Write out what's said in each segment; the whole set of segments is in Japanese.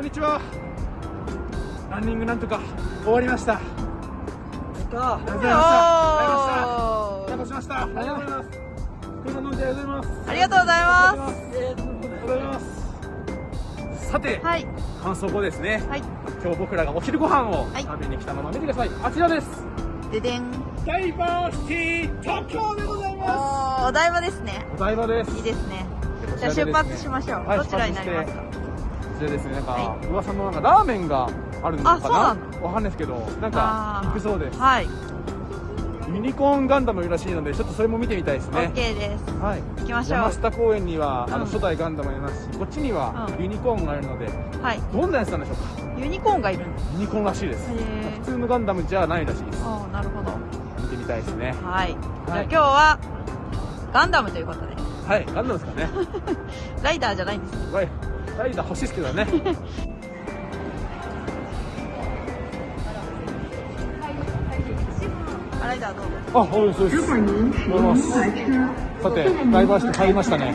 こんにちは。ランニングなんとか終わりました。ありがとうございました。ありがとうございました。ありがとうございます。ありがとうございます。ありがとうございます。ありがとうございますさて、はい。感想後ですね、はい。今日僕らがお昼ご飯をはい。食べに来たのは見てください、あちらです。ででん。ダイバーシティ東京でございまおーお台場ですね。すお台場です。いいですね。じゃあ出発しましょう、はいどちらになりますか？こちらですねなんか、は噂のなんかラーメンがあるのかな？なわかんないですけどなんか行くそうです。はい。ユニコーンガンダムいるらしいのでちょっとそれも見てみたいですね。OK です。はい。行きましょう。山下公園にはあのうん初代ガンダムあります。しこっちにはうん。ユニコーンがあるのではい。どんなやつなんでしょうかユニコーンがいるんですユニコーンらしいです。へ普通のガンダムじゃないらしいです。ああなるほど。見てみたいですね。はい。じゃあ今日はガンダムということで。はい。ガンダムですかね。ライダーじゃないんです。はいライダー欲しいですけどねあライダーどうぞあ、そうです、そうです。さて、ダイバーシティ入りましたね。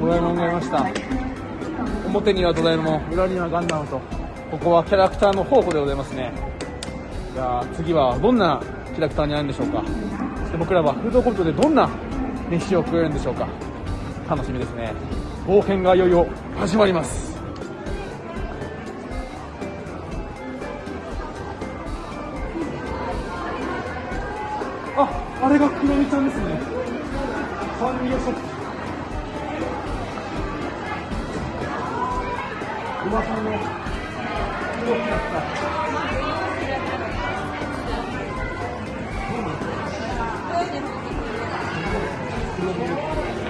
ドラえもんがいました。表にはドラえもん、裏にはガンダムと、ここはキャラクターの宝庫でございますね。じゃあ、次はどんなキャラクターになるんでしょうか。そして僕らはフードコートでどんな飯を食えるんでしょうか。楽しみですね。冒険がいよいよ始まります。あ、あれがクロミちゃんですね。サンリオショップ。馬さんの黒くなった。あな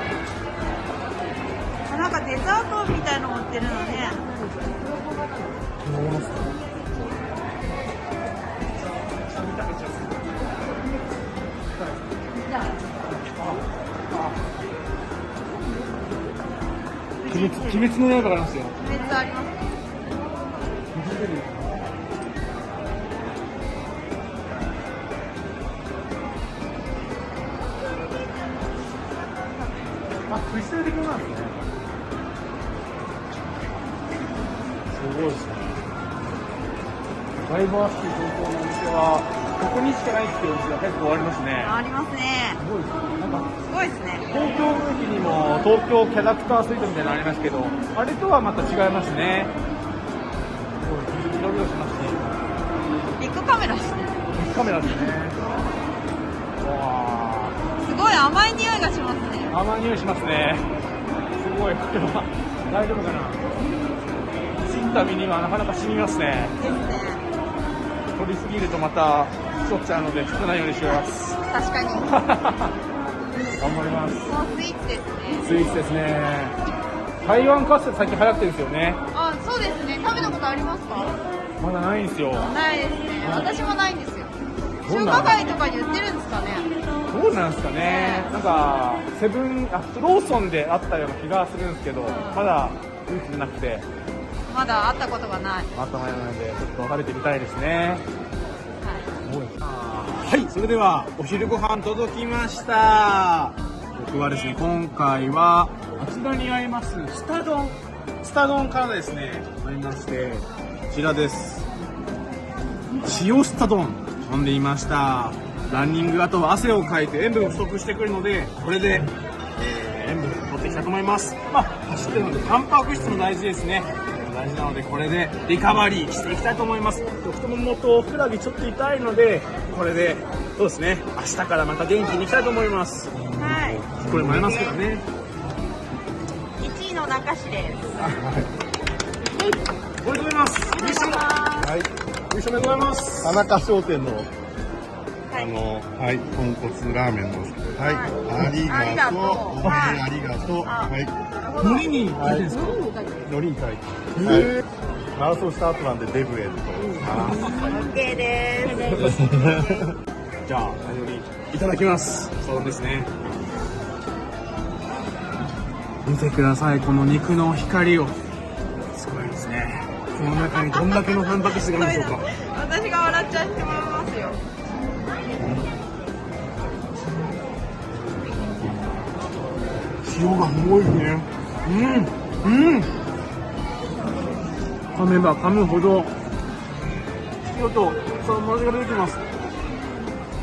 んかデザートみたいの持ってるのね鬼滅鬼滅の刃がありますよ。めっちゃありますあ、クリスタル的なんですね。ごいですね。ダイバーシティ東京のお店は、ここにしかないっていうお店が結構ありますね。ありますねすごいですね。なんか、すごいですね東京の駅にも東京キャラクタースイートみたいなのありますけど、あれとはまた違いますね。すごい、広々しますね。ビッグカメラしてるビッグカメラですね。わすごい甘い匂いがしますねー、甘い匂いしますね。すごい、これは大丈夫かな？死んだ身にはなかなか染みますね。取りすぎるとまた太っちゃうので、少ないようにします。確かに 頑張ります。スイーツですねスイーツですね。台湾カステラ最近流行ってるんですよね。あそうですね食べたことありますか？まだないんですよ。ないですね私もないんですよ中華街とかに売ってるんですかねどうなんですかね。なんか、セブン、あ、ローソンであったような気がするんですけど、まだ、スイーツじゃなくて、まだ会ったことがないまたまやなので、ちょっと食べてみたいですね。はいはい、それでは、お昼ご飯届きました。僕はですね、今回は、あちらにあります、スタ丼。スタ丼からですね、ありまして、こちらです。塩スタ丼、飲んでいました。ランニング後は汗をかいて塩分を不足してくるので、これで、えー塩分を取っていきたいと思います。まあ、走ってるので、タンパク質も大事ですね。大事なので、これでリカバリーしていきたいと思います。太ももとふくらはぎちょっと痛いので、これで、そうですね、明日からまた元気にいきたいと思います。はいこれもありますけどね。1位の中市ですおめでとうございます。優勝はい、優勝おめでとうございます。田中商店の、はいあの、はい、豚骨ラーメンの、はい、はいありがとう。ありがとうはい、ありがとう。あはい、海苔に入ってるんですか？のりに書いて。はい。マラソンスタートなんでデブエット。あ OK ですじゃあ、最後にいただきます。そうですね。見てください、この肉の光を。すごいですね。この中にどんだけのタンパク質があるんでしょうか。私が笑っちゃってます塩がすごいですね。うん。うん。噛めば噛むほど、塩とその味が出てきます。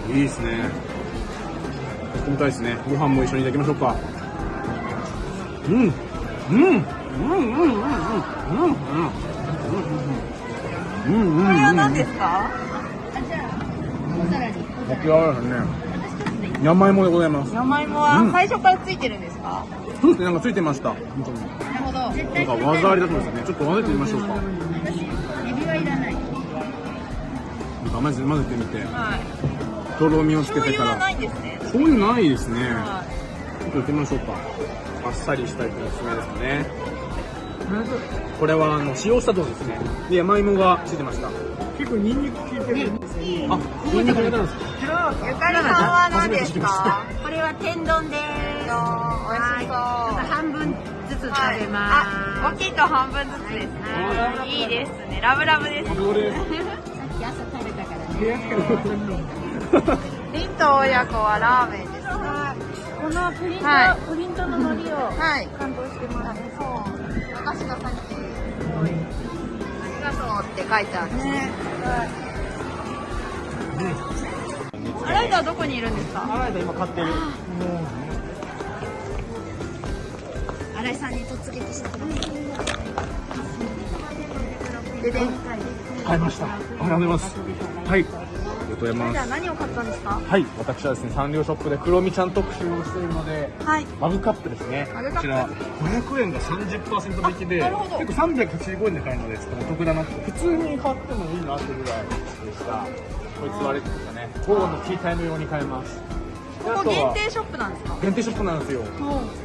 いいですね。やってみたいですね。ご飯も一緒にいただきましょうか。うん。うん。うんうんうんうんうんうんうんうんうんこれは何ですか焼き上がりですね。山芋でございます。山芋うんは最初からついてるんですか、そうですね、なんかついてました。本当に。なるほど。なんか技ありだそうですね。ちょっと混ぜてみましょうか。エビはいらない。なんか混ぜ混ぜてみて、はい。とろみをつけ醤てから。ないんでないですね。はちょっとやってみましょうか。あっさりしたいとおすすめですね。これはあの塩砂糖ですね。で山芋がついてました。結構ニンニク効いてるんですよ。あ、ニンニク入れたんですか。い。ゆかりさんは何ですか？これは天丼です。美味しそう。半分ずつ食べはいまあ、大きいと半分ずつですね。いいですね。ラブラブです。これ。す。さっき朝食べたからね。リンと親子はラーメンです。このプリント、はプリントの海苔をはい。感動してます。そう。私がさっき、って書いてあるんですね。あライダーどこにいるんですか？あら今買ってる。新井さんに突撃してください。ででん。買いました。ありがとうございます。はい。ございじゃます。あ何を買ったんですか？はい。私はですね、サンリオショップでクロミちゃん特集をしているので、はい。マグカップですね。こちら、500円が30%引きで、結構385円で買えるので、ちょっとお得だなって。普通に買ってもいいなっていうぐらいでした。こいつはあれですかね、午後のティータイム用に買えます。でここ限定ショップなんですか？限定ショップなんですよ。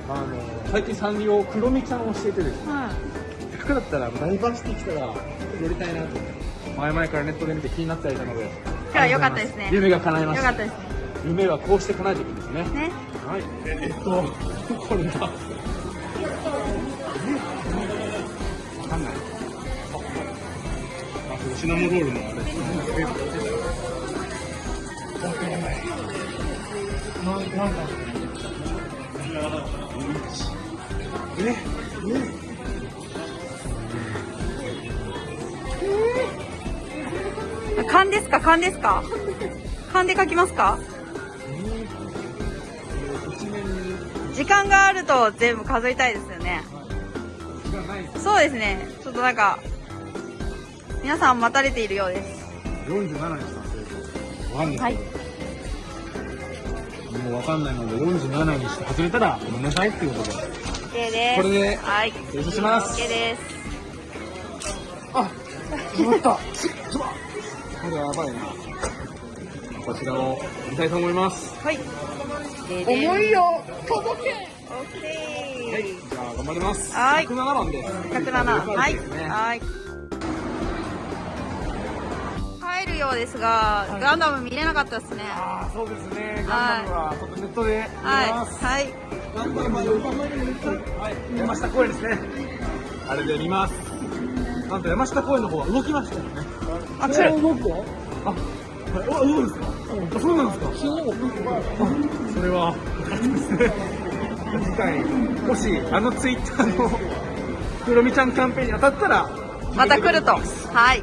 あの、最近サンリオクロミちゃんを教えてですね、はい。せっかくだったらダイバーシティ来たら寄りたいなと思って前々からネットで見て気になってはいたので今日は良かったですね。夢が叶いましたよかったですね。夢はこうして叶えていくんですね。ね。はい。えっとこれだわかんない。ああこれシナモロールのあれわかんないななんだええ勘ですか？勘ですか？勘で書きますか？時間があると全部数えたいですよね。そうですね。ちょっとなんか、皆さん待たれているようです。47にしたんですよ。わかんない。はい。もうわかんないので、47にして外れたらごめんなさいっていうことで。OK です。これではい。優勝します。OK です。あ、決まった。これやばいな。こちらを見たいと思います。はい。重重いよ。届け !OK! はい。じゃあ頑張ります。はい107番です。107。はい。ですねはい。帰るようですが、ガンダム見れなかったですね。ああ、そうですね。ガンダムはちょっとネットで見れはい。ます。はい。ガンダムは横浜で見たはい。山下公園ですね。あれで見ます。なんと山下公園の方は動きましたよね。あ、来る。動くあ、はい。あ、動くんですかあ、そうなんですかあ、それは、ですね。次回、もし、あのツイッターの、クロミちゃんキャンペーンに当たったら、また来ると。はい。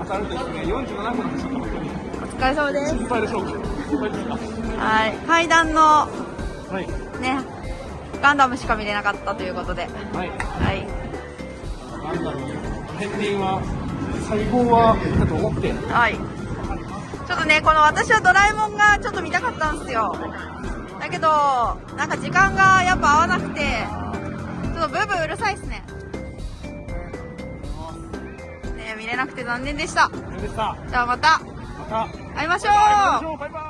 当たるとですね、47分の走ったお疲れ様です。心配でしょうかはい。階段の、はい。ね、ガンダムしか見れなかったということで。はい。はい。なんだろう、片鱗は、細胞は、だと思って、はい。ちょっとね、この私はドラえもんがちょっと見たかったんですよ。だけど、なんか時間がやっぱ合わなくて、ちょっとブーブーうるさいっすね。ね見れなくて残念でした。あれでした。じゃあまたまた、会いましょう会いましょうバイバイ